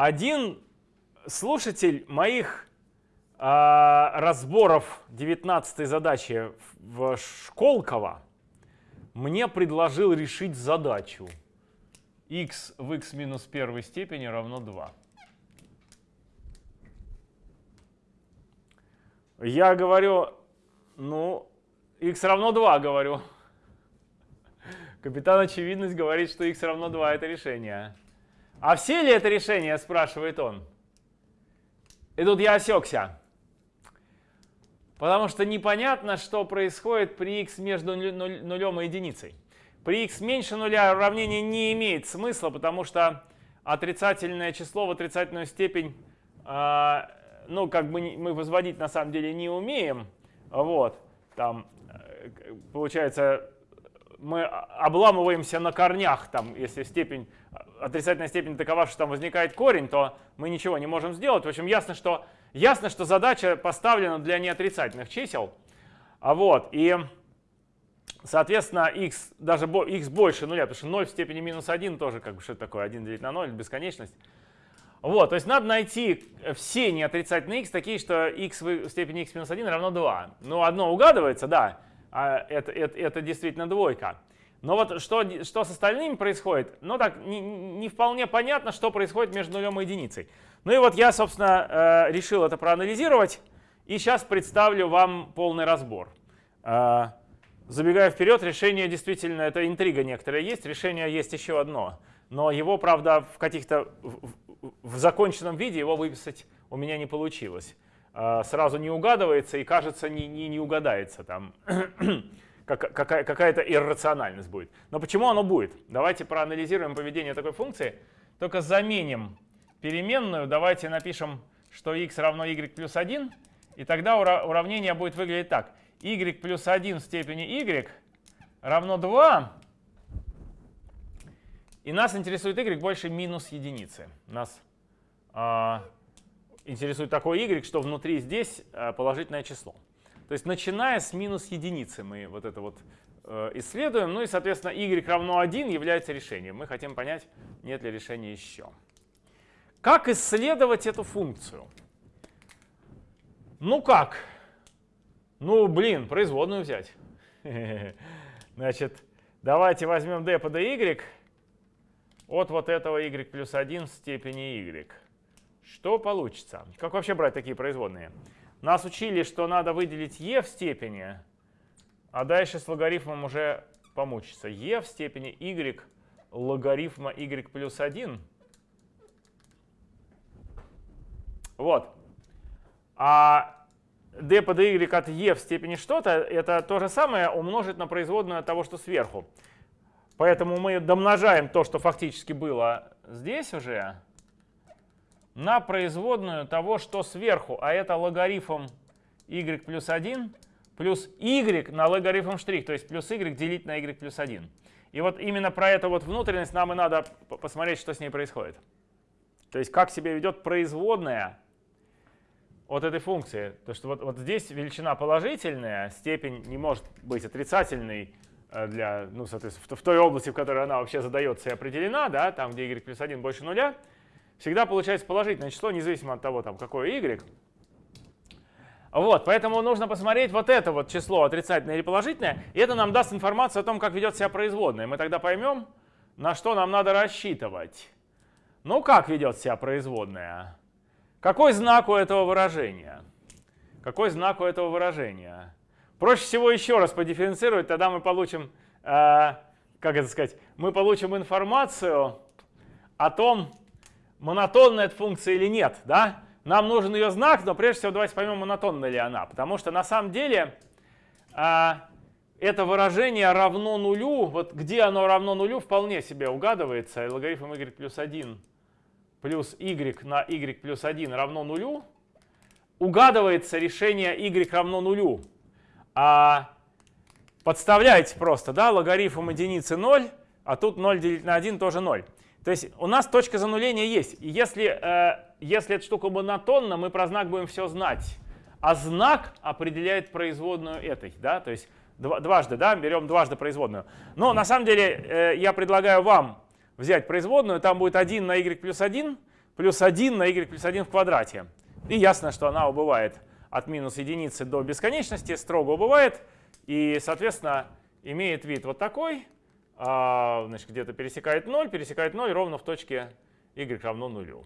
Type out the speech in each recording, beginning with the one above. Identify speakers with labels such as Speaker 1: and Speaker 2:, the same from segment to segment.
Speaker 1: один слушатель моих э, разборов 19 задачи в Школково мне предложил решить задачу x в x минус первой степени равно 2. Я говорю, ну, x равно 2, говорю. Капитан Очевидность говорит, что x равно 2 это решение. А все ли это решение, спрашивает он. И тут я осекся. Потому что непонятно, что происходит при x между нулем и единицей. При x меньше нуля уравнение не имеет смысла, потому что отрицательное число в отрицательную степень, э, ну, как бы мы возводить на самом деле не умеем. Вот, там, э, получается, мы обламываемся на корнях, там, если степень, отрицательная степень такова, что там возникает корень, то мы ничего не можем сделать. В общем, ясно, что, ясно, что задача поставлена для неотрицательных чисел. А вот, и Соответственно, x, даже x больше нуля, потому что 0 в степени минус 1 тоже как бы что такое, 1 делить на 0, бесконечность. Вот, то есть надо найти все неотрицательные x такие, что x в степени x минус 1 равно 2. Ну, одно угадывается, да, а это, это, это действительно двойка. Но вот что, что с остальными происходит, ну так, не, не вполне понятно, что происходит между нулем и единицей. Ну и вот я, собственно, э, решил это проанализировать, и сейчас представлю вам полный разбор. Э, Забегая вперед, решение действительно, это интрига некоторая есть, решение есть еще одно. Но его, правда, в каких-то, в, в законченном виде его выписать у меня не получилось. А, сразу не угадывается и, кажется, не, не, не угадается там. Какая-то иррациональность будет. Но почему оно будет? Давайте проанализируем поведение такой функции. Только заменим переменную. Давайте напишем, что x равно y плюс 1. И тогда уравнение будет выглядеть так y плюс 1 в степени y равно 2. И нас интересует y больше минус единицы. Нас э, интересует такой y, что внутри здесь э, положительное число. То есть начиная с минус единицы мы вот это вот э, исследуем. Ну и, соответственно, y равно 1 является решением. Мы хотим понять, нет ли решения еще. Как исследовать эту функцию? Ну как? Ну, блин, производную взять. Значит, давайте возьмем d по dy от вот этого y плюс 1 в степени y. Что получится? Как вообще брать такие производные? Нас учили, что надо выделить e в степени, а дальше с логарифмом уже помучиться. e в степени y логарифма y плюс 1. Вот. А d по dy от e в степени что-то, это то же самое умножить на производную того, что сверху. Поэтому мы домножаем то, что фактически было здесь уже, на производную того, что сверху, а это логарифм y плюс 1 плюс y на логарифм штрих, то есть плюс y делить на y плюс 1. И вот именно про эту вот внутренность нам и надо посмотреть, что с ней происходит. То есть как себя ведет производная от этой функции. То, что вот, вот здесь величина положительная, степень не может быть отрицательной э, для, ну, соответственно, в той области, в которой она вообще задается и определена, да, там, где y плюс 1 больше нуля, всегда получается положительное число, независимо от того, там, какое y. Вот, поэтому нужно посмотреть вот это вот число, отрицательное или положительное, и это нам даст информацию о том, как ведет себя производная. Мы тогда поймем, на что нам надо рассчитывать. Ну, как ведет себя производная? Какой знак у этого выражения? Какой знак у этого выражения? Проще всего еще раз подифференцировать, тогда мы получим, э, как это сказать, мы получим информацию о том, монотонная эта функция или нет. Да? Нам нужен ее знак, но прежде всего давайте поймем, монотонна ли она. Потому что на самом деле э, это выражение равно нулю, вот где оно равно нулю, вполне себе угадывается. Логарифм y плюс 1 плюс y на y плюс 1 равно нулю, угадывается решение y равно нулю. А подставляете просто, да, логарифм единицы 0, а тут 0 делить на 1 тоже 0. То есть у нас точка зануления есть. И если, э, если эта штука монотонна, мы про знак будем все знать. А знак определяет производную этой. Да? То есть дважды, да, берем дважды производную. Но на самом деле э, я предлагаю вам взять производную, там будет 1 на y плюс 1, плюс 1 на y плюс 1 в квадрате. И ясно, что она убывает от минус единицы до бесконечности, строго убывает. И, соответственно, имеет вид вот такой. А, значит, где-то пересекает 0, пересекает 0 ровно в точке y равно нулю.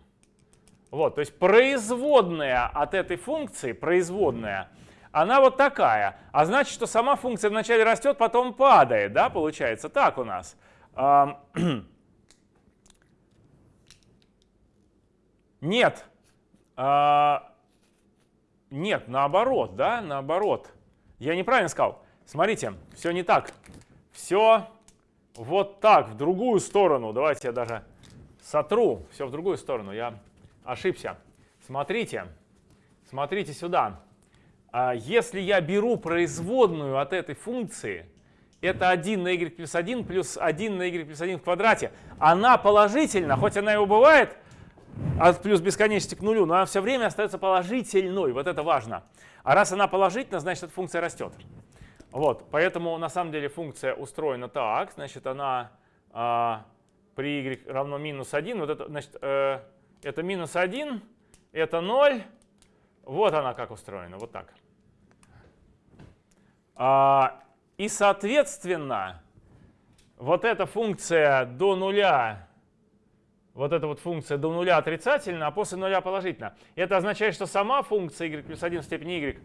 Speaker 1: Вот, то есть производная от этой функции, производная, она вот такая. А значит, что сама функция вначале растет, потом падает, да, получается так у нас. Нет. А, нет, наоборот, да, наоборот. Я неправильно сказал. Смотрите, все не так. Все вот так, в другую сторону. Давайте я даже сотру. Все в другую сторону. Я ошибся. Смотрите, смотрите сюда. А если я беру производную от этой функции, это 1 на y плюс 1 плюс 1 на y плюс 1 в квадрате, она положительна, хоть она и убывает от плюс бесконечности к нулю, но она все время остается положительной, вот это важно. А раз она положительна, значит эта функция растет. Вот, поэтому на самом деле функция устроена так, значит она а, при y равно минус 1, вот это, значит, э, это минус 1, это 0. Вот она как устроена, вот так. А, и, соответственно, вот эта функция до нуля, вот эта вот функция до нуля отрицательна, а после нуля положительна. Это означает, что сама функция y плюс 1 в степени y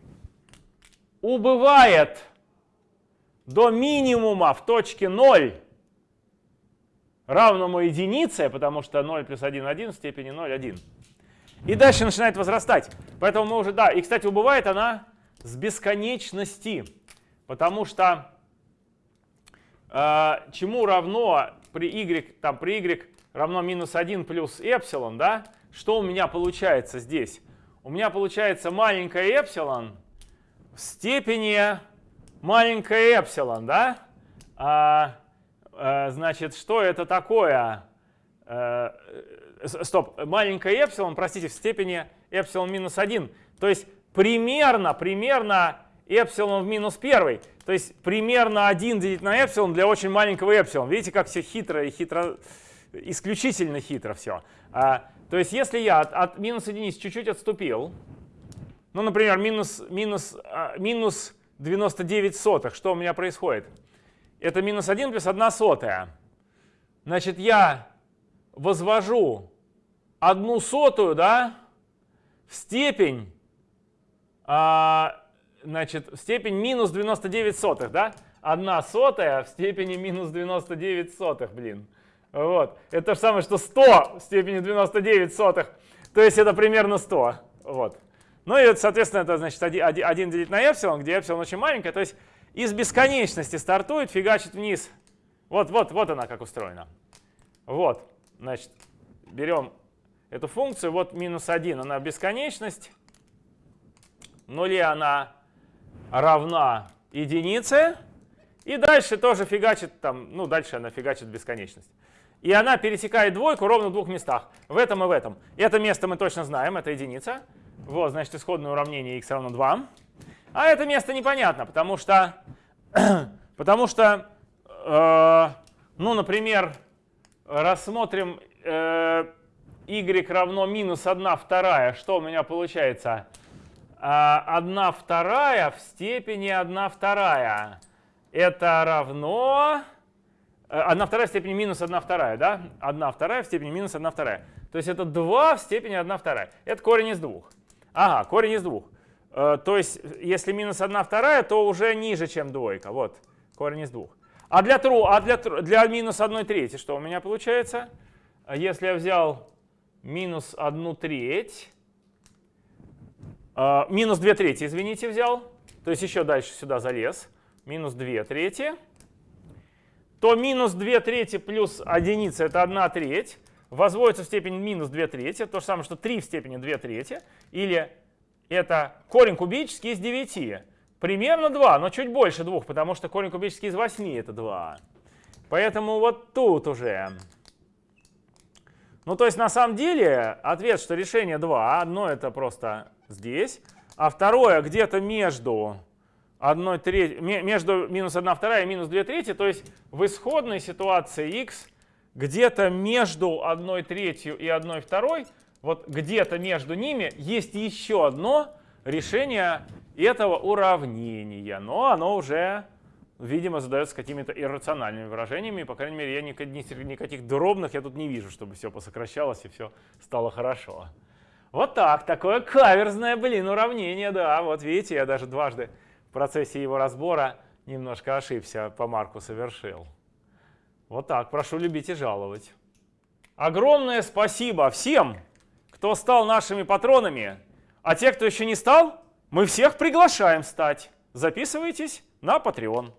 Speaker 1: убывает до минимума в точке 0 равному единице, потому что 0 плюс 1, 1 в степени 0, 1. И дальше начинает возрастать. Поэтому мы уже, да, и, кстати, убывает она с бесконечности, потому что э, чему равно при y, там, при y равно минус 1 плюс эпсилон, да, что у меня получается здесь? У меня получается маленькое эпсилон в степени маленькое эпсилон, да? А, Э, значит, что это такое? Э, стоп, маленькое эпсилон, простите, в степени эпсилон минус 1. То есть примерно, примерно эпсилон в минус 1. То есть примерно 1 делить на эпсилон для очень маленького эпсилон. Видите, как все хитро и хитро, исключительно хитро все. А, то есть если я от, от минус единицы чуть-чуть отступил, ну, например, минус, минус, а, минус 99 сотых, что у меня происходит? это минус 1 плюс 1 сотая. Значит, я возвожу одну сотую да, в степень, а, значит, в степень минус 99 сотых. Да? 1 сотая в степени минус 99 сотых, блин. Вот. Это то же самое, что 100 в степени 99 сотых. То есть это примерно 100. Вот. Ну и, соответственно, это значит 1, 1 делить на эпсилон, где эпсилон очень маленькая. То есть из бесконечности стартует, фигачит вниз. Вот, вот, вот она как устроена. Вот, значит, берем эту функцию, вот минус 1, она бесконечность. Нуле она равна единице. И дальше тоже фигачит там, ну дальше она фигачит бесконечность. И она пересекает двойку ровно в двух местах, в этом и в этом. Это место мы точно знаем, это единица. Вот, значит, исходное уравнение x равно 2. А это место непонятно, потому что, потому что э, ну, например, рассмотрим э, y равно минус 1 вторая. Что у меня получается? Э, 1 вторая в степени 1 вторая. Это равно... 1 э, вторая в степени минус 1 вторая, да? 1 вторая в степени минус 1 вторая. То есть это 2 в степени 1 вторая. Это корень из двух. Ага, корень из двух. Э, то есть, если минус 1 вторая, то уже ниже, чем двойка. Вот, корень из двух. А для, тру, а для, для минус 1 трети что у меня получается? Если я взял минус 1 треть, э, минус 2 трети, извините, взял, то есть еще дальше сюда залез, минус 2 трети, то минус 2 трети плюс единица это 1 треть, возводится в степень минус 2 трети, то же самое, что 3 в степени 2 трети, или это корень кубический из 9. Примерно 2, но чуть больше 2, потому что корень кубический из 8 это 2. Поэтому вот тут уже. Ну, то есть на самом деле ответ, что решение 2. Одно это просто здесь, а второе где-то между 1 треть, между минус 1 вторая и минус 2 трети. То есть в исходной ситуации x где-то между 1 третью и 1 второй вот где-то между ними есть еще одно решение этого уравнения, но оно уже, видимо, задается какими-то иррациональными выражениями, по крайней мере, я никаких, никаких дробных я тут не вижу, чтобы все посокращалось и все стало хорошо. Вот так, такое каверзное, блин, уравнение, да, вот видите, я даже дважды в процессе его разбора немножко ошибся, по марку совершил. Вот так, прошу любить и жаловать. Огромное спасибо всем, кто стал нашими патронами, а те, кто еще не стал, мы всех приглашаем стать. Записывайтесь на Patreon.